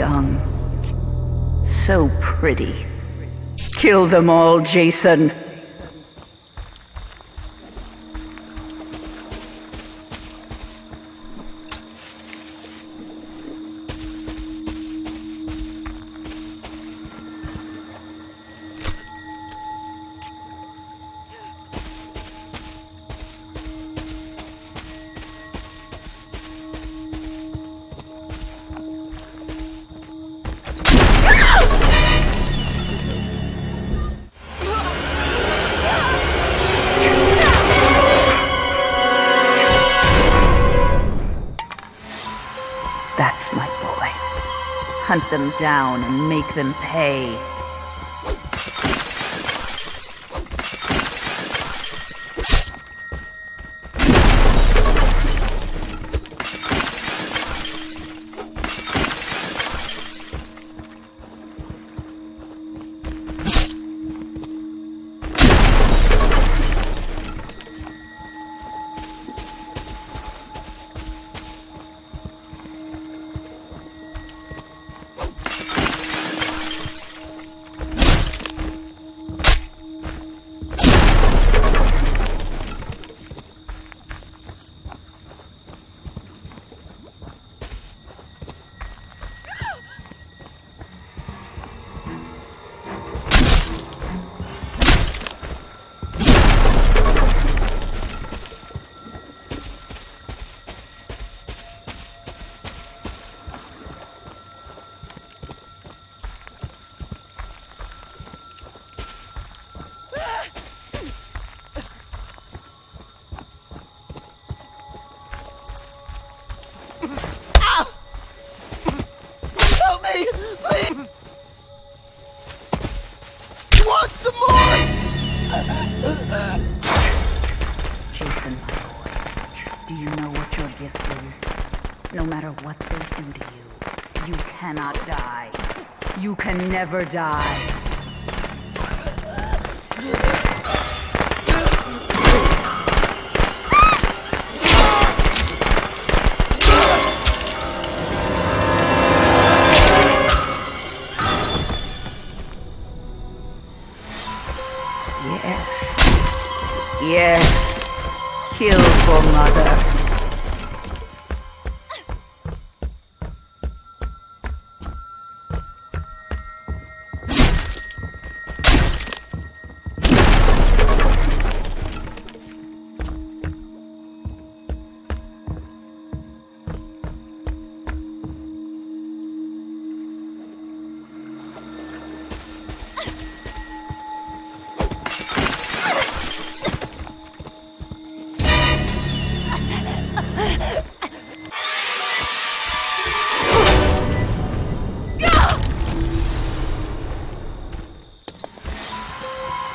young. So pretty. Kill them all, Jason. Hunt them down and make them pay. Do you know what your gift is? No matter what they do to you, you cannot die. You can never die. Kill for mother.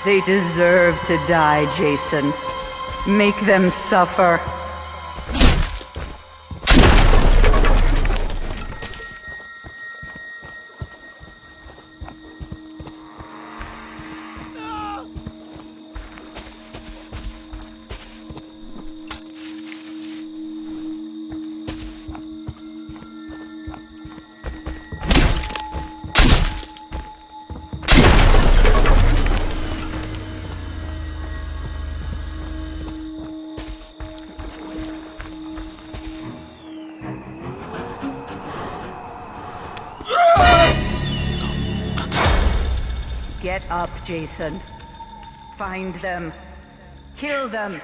They deserve to die, Jason. Make them suffer. Get up, Jason. Find them. Kill them.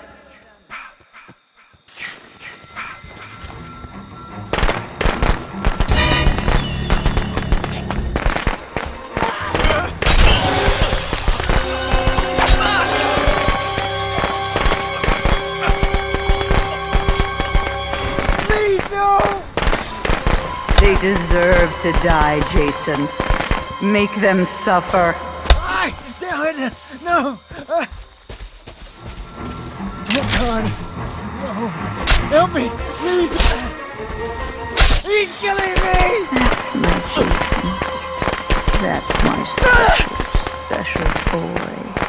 Please, no! They deserve to die, Jason. Make them suffer. I! No! Uh, oh God! No! Help me! Please! He's killing me! That's my That's my special, special boy.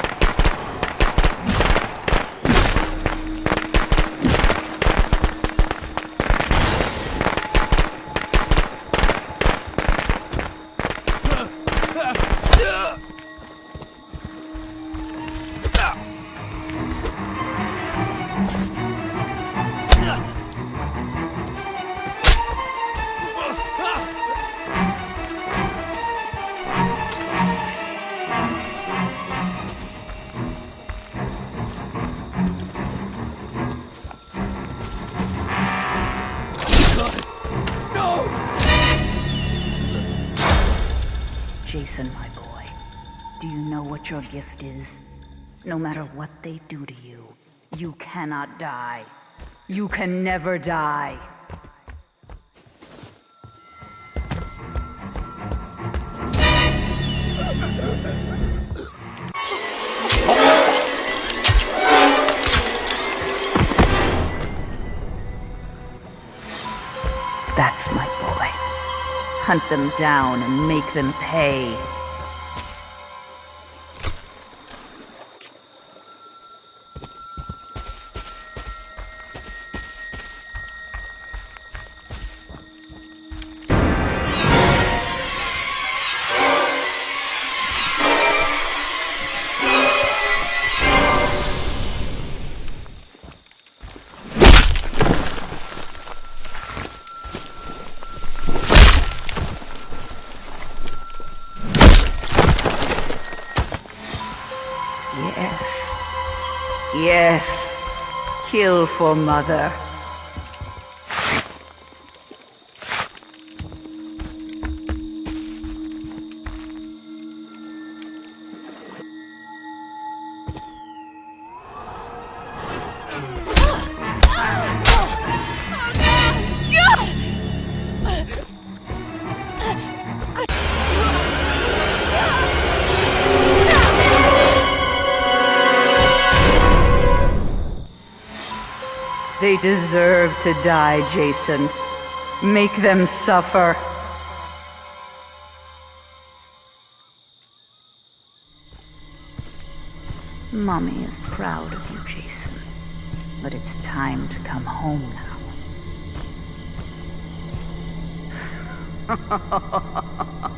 What your gift is, no matter what they do to you, you cannot die. You can never die. That's my boy. Hunt them down and make them pay. Yes. Kill for mother. They deserve to die, Jason. Make them suffer. Mommy is proud of you, Jason. But it's time to come home now.